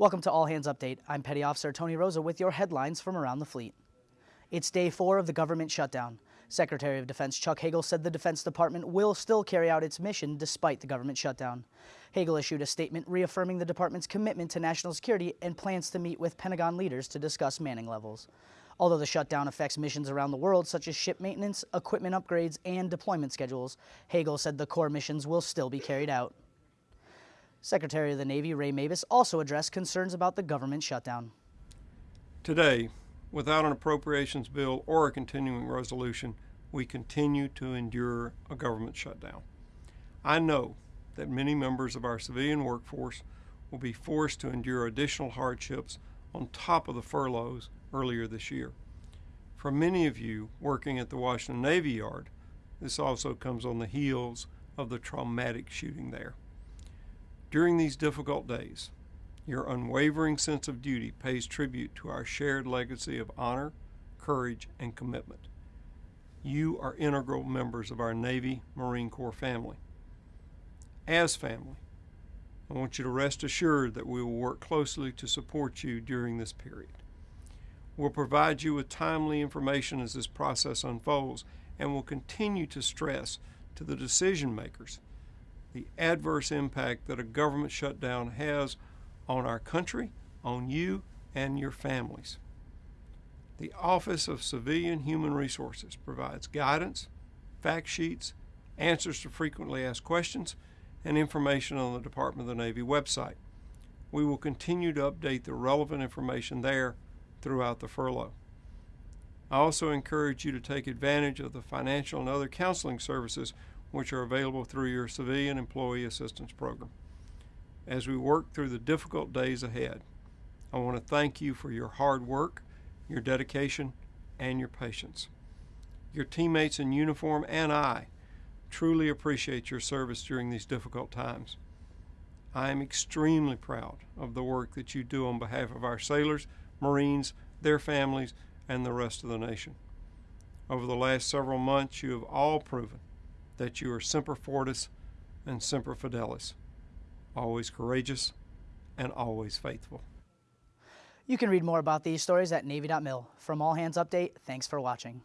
Welcome to All Hands Update. I'm Petty Officer Tony Rosa with your headlines from around the fleet. It's day four of the government shutdown. Secretary of Defense Chuck Hagel said the Defense Department will still carry out its mission despite the government shutdown. Hagel issued a statement reaffirming the department's commitment to national security and plans to meet with Pentagon leaders to discuss manning levels. Although the shutdown affects missions around the world, such as ship maintenance, equipment upgrades, and deployment schedules, Hagel said the core missions will still be carried out. Secretary of the Navy Ray Mabus also addressed concerns about the government shutdown. Today, without an appropriations bill or a continuing resolution, we continue to endure a government shutdown. I know that many members of our civilian workforce will be forced to endure additional hardships on top of the furloughs earlier this year. For many of you working at the Washington Navy Yard, this also comes on the heels of the traumatic shooting there. During these difficult days, your unwavering sense of duty pays tribute to our shared legacy of honor, courage, and commitment. You are integral members of our Navy Marine Corps family. As family, I want you to rest assured that we will work closely to support you during this period. We'll provide you with timely information as this process unfolds and will continue to stress to the decision makers the adverse impact that a government shutdown has on our country, on you, and your families. The Office of Civilian Human Resources provides guidance, fact sheets, answers to frequently asked questions, and information on the Department of the Navy website. We will continue to update the relevant information there throughout the furlough. I also encourage you to take advantage of the financial and other counseling services which are available through your Civilian Employee Assistance Program. As we work through the difficult days ahead, I want to thank you for your hard work, your dedication, and your patience. Your teammates in uniform and I truly appreciate your service during these difficult times. I am extremely proud of the work that you do on behalf of our sailors, Marines, their families, and the rest of the nation. Over the last several months, you have all proven that you are Semper Fortis and Semper Fidelis, always courageous and always faithful. You can read more about these stories at Navy.mil. From All Hands Update, thanks for watching.